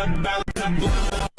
up, balance up.